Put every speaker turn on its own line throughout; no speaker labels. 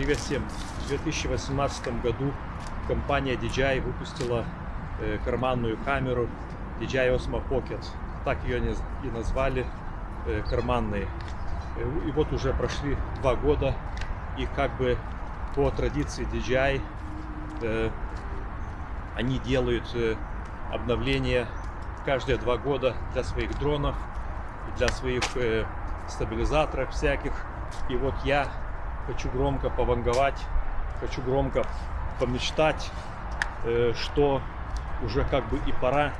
Привет всем! В 2018 году компания DJI выпустила э, карманную камеру DJI Osmo Pocket. Так ее и назвали, э, карманные. Э, и вот уже прошли два года, и как бы по традиции DJI э, они делают э, обновления каждые два года для своих дронов, для своих э, стабилизаторов всяких. И вот я хочу громко пованговать, хочу громко помечтать, э, что уже как бы и пора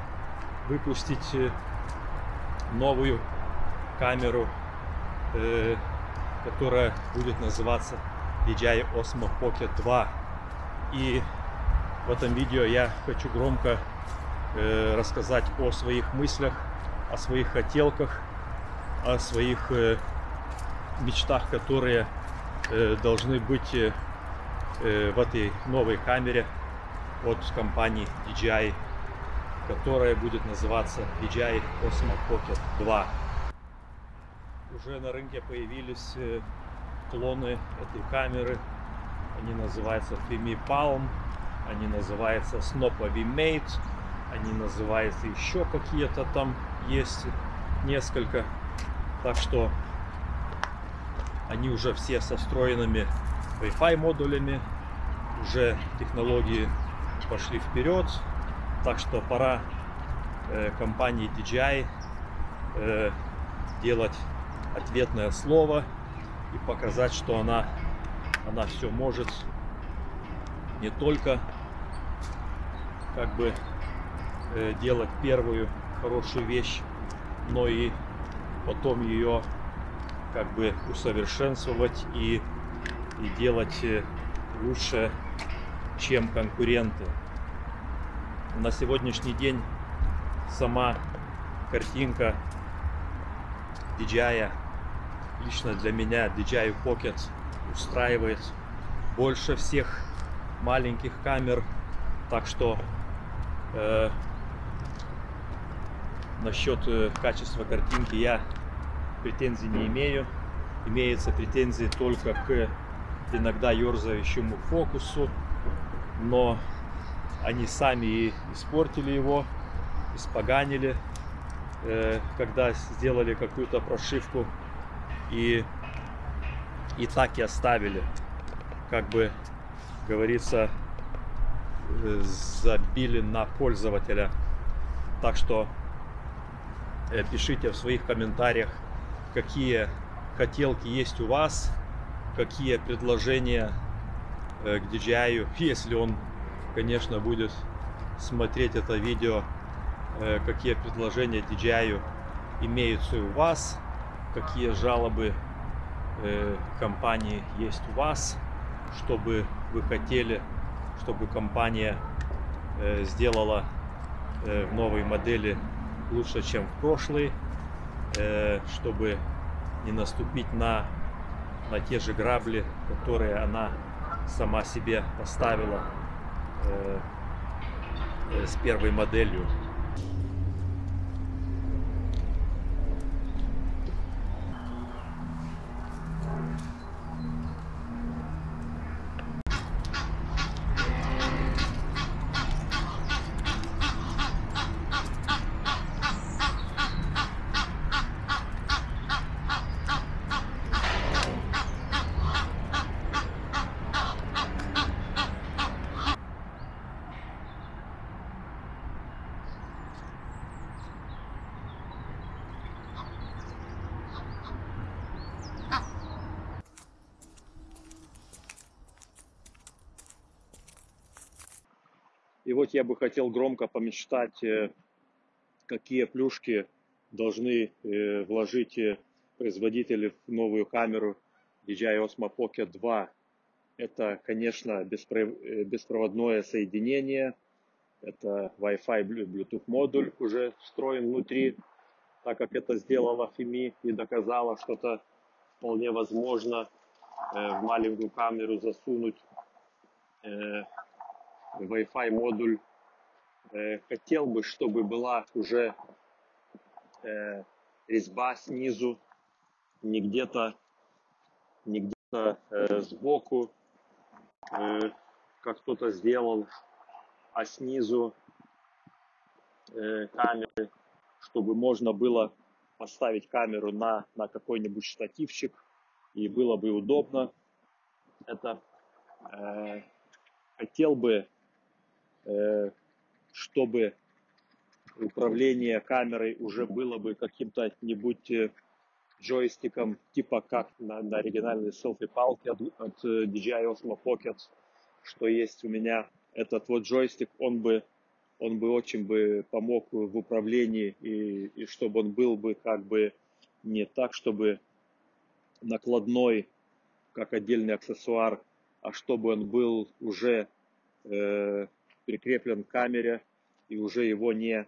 выпустить э, новую камеру, э, которая будет называться DJI Osmo Pocket 2. И в этом видео я хочу громко рассказать о своих мыслях, о своих хотелках, о своих мечтах, которые должны быть э, э, в этой новой камере от компании DJI, которая будет называться DJI Osmo Pocket 2. Уже на рынке появились клоны этой камеры. Они называются Fimi Palm, они называются Snopa V-Mate, они называются еще какие-то там есть несколько. Так что они уже все со встроенными Wi-Fi модулями. Уже технологии пошли вперед. Так что пора э, компании DJI э, делать ответное слово и показать, что она, она все может не только как бы э, делать первую хорошую вещь, но и потом ее как бы усовершенствовать и, и делать э, лучше, чем конкуренты. На сегодняшний день сама картинка DJI, лично для меня DJI Pocket устраивает больше всех маленьких камер. Так что э, насчет э, качества картинки я претензий не имею. Имеются претензии только к иногда ерзающему фокусу, но они сами и испортили его, испоганили, э, когда сделали какую-то прошивку и, и так и оставили. Как бы говорится, э, забили на пользователя. Так что э, пишите в своих комментариях, какие хотелки есть у вас, какие предложения э, к DJI, если он, конечно, будет смотреть это видео, э, какие предложения DJI имеются у вас, какие жалобы э, компании есть у вас, чтобы вы хотели, чтобы компания сделала в новой модели лучше, чем в прошлой. Э, чтобы не наступить на, на те же грабли, которые она сама себе поставила э, э, с первой моделью. Вот я бы хотел громко помечтать, э, какие плюшки должны э, вложить э, производители в новую камеру DJI Osmo Pocket 2. Это, конечно, беспроводное соединение. Это Wi-Fi Bluetooth модуль уже встроен внутри, так как это сделала FIMI и доказала, что это вполне возможно в маленькую камеру засунуть Wi-Fi модуль. Э, хотел бы, чтобы была уже э, резьба снизу, не где-то не где-то э, сбоку, как кто-то сделал, а снизу камеры, чтобы можно было поставить камеру на, на какой-нибудь штативчик, и было бы удобно. Это э, хотел бы, чтобы управление камерой уже было бы каким-то нибудь э, джойстиком, типа как на, на оригинальной селфи-палке от, от э, DJI Osmo Pocket, что есть у меня. Этот вот джойстик, он бы, он бы очень бы помог в управлении, и, и чтобы он был бы как бы не так, чтобы накладной, как отдельный аксессуар, а чтобы он был уже э, прикреплен к камере, и уже его не,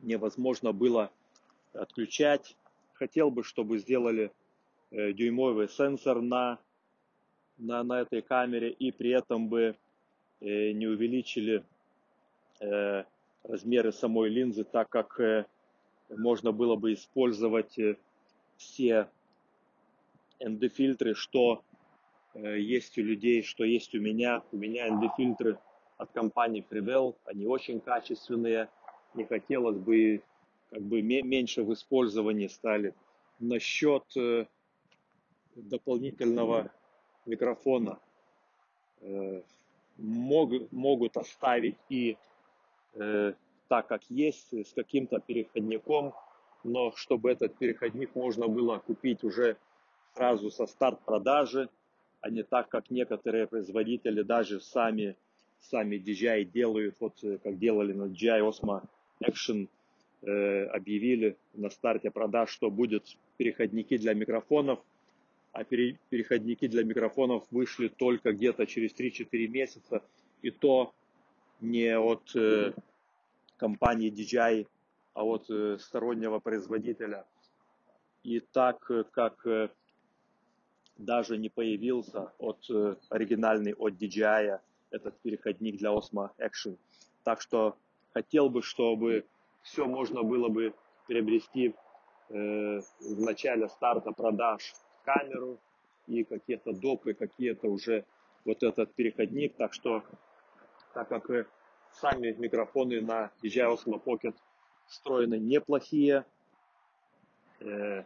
невозможно было отключать хотел бы, чтобы сделали э, дюймовый сенсор на, на, на этой камере и при этом бы э, не увеличили э, размеры самой линзы, так как можно было бы использовать все ND-фильтры, что есть у людей, что есть у меня. У меня ND-фильтры от компании Freewell, они очень качественные. Не хотелось бы как бы меньше в использовании стали. Насчет э, дополнительного микрофона э, могут, могут оставить и э, так, как есть, с каким-то переходником, но чтобы этот переходник можно было купить уже сразу со старт продажи, а не так, как некоторые производители даже сами, сами DJI делают, вот как делали на DJI Osmo Action – Э, объявили на старте продаж, что будут переходники для микрофонов, а переходники для микрофонов вышли только где-то через 3-4 месяца, и то не от э, компании DJI, а от э, стороннего производителя. И так как даже не появился от оригинальный от DJI этот переходник для Osmo Action. Так что хотел бы, чтобы все можно было бы приобрести э, в начале старта продаж камеру и какие-то допы, какие-то уже вот этот переходник. Так что, так как э, сами микрофоны на DJI Osmo Pocket встроены неплохие, э,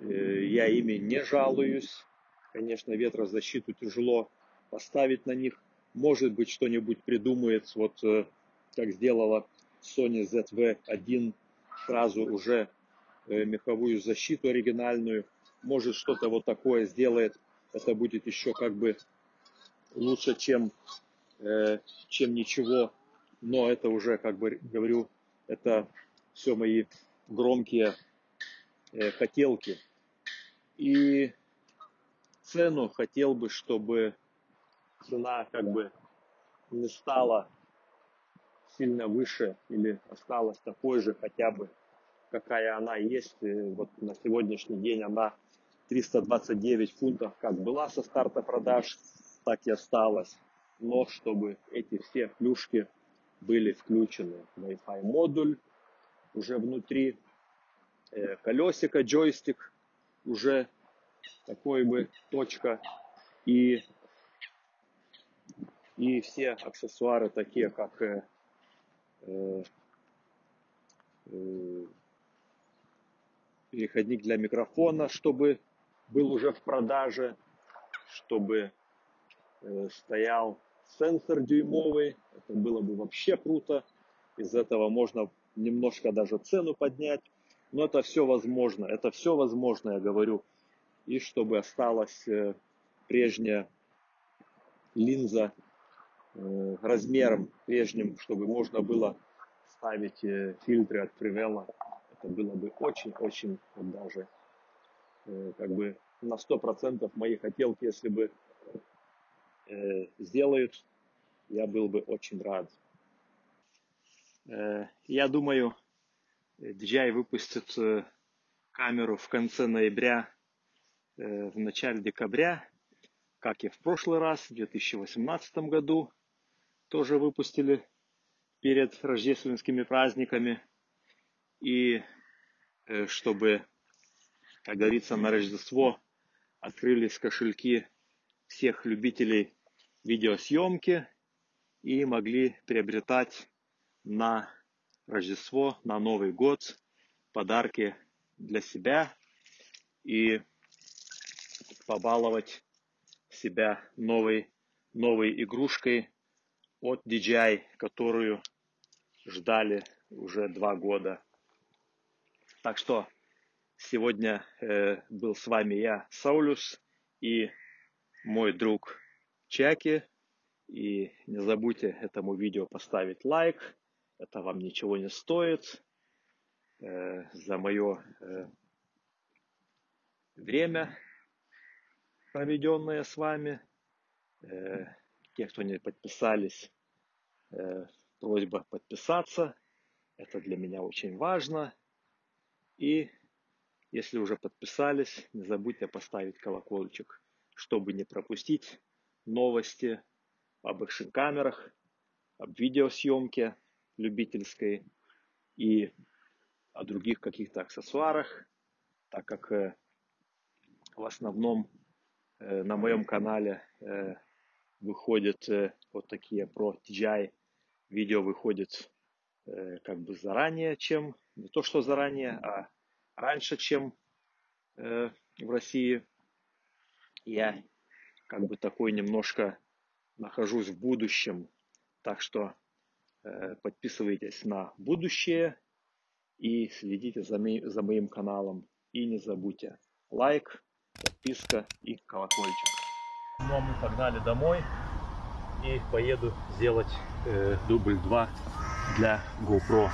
э, я ими не жалуюсь. Конечно, ветрозащиту тяжело поставить на них. Может быть, что-нибудь придумает, вот э, как сделала Sony ZV-1 сразу уже э, меховую защиту оригинальную. Может что-то вот такое сделает. Это будет еще как бы лучше, чем, э, чем ничего. Но это уже, как бы говорю, это все мои громкие хотелки. И цену хотел бы, чтобы цена как бы не стала сильно выше или осталась такой же хотя бы, какая она есть. Вот на сегодняшний день она 329 фунтов как была со старта продаж, так и осталась. Но чтобы эти все плюшки были включены. Wi-Fi модуль уже внутри, э, колесико, джойстик уже такой бы точка и и все аксессуары такие как э, Э, э, переходник для микрофона, чтобы был уже в продаже, чтобы э, стоял сенсор дюймовый, это было бы вообще круто, из этого можно немножко даже цену поднять, но это все возможно, это все возможно, я говорю, и чтобы осталась прежняя линза Э, размером прежним, чтобы можно было ставить э, фильтры от Привела. Это было бы очень-очень даже э, как бы на 100% мои хотелки, если бы сделают, я был бы очень рад. Я думаю, DJI выпустит камеру в конце ноября, в начале декабря, как и в прошлый раз, в 2018 году тоже выпустили перед рождественскими праздниками. И э, чтобы, как говорится, на Рождество открылись кошельки всех любителей видеосъемки и могли приобретать на Рождество, на Новый год подарки для себя и побаловать себя новой, новой игрушкой от DJI, которую ждали уже два года. Так что сегодня э, был с вами я, Саулюс, и мой друг Чаки. И не забудьте этому видео поставить лайк. Это вам ничего не стоит. Э, за мое э, время, проведенное с вами. Э, те, кто не подписались, э, просьба подписаться. Это для меня очень важно. И если уже подписались, не забудьте поставить колокольчик, чтобы не пропустить новости об экшн-камерах, об видеосъемке любительской и о других каких-то аксессуарах, так как э, в основном э, на моем канале выходят вот такие про DJI видео выходит как бы заранее, чем не то что заранее, а раньше, чем в России. Я как бы такой немножко нахожусь в будущем, так что подписывайтесь на будущее и следите за, ми, за моим каналом. И не забудьте лайк, подписка и колокольчик. Ну а мы погнали домой и поеду сделать э, дубль 2 для GoPro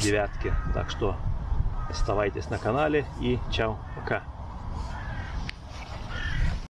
9. Так что оставайтесь на канале и чао, пока.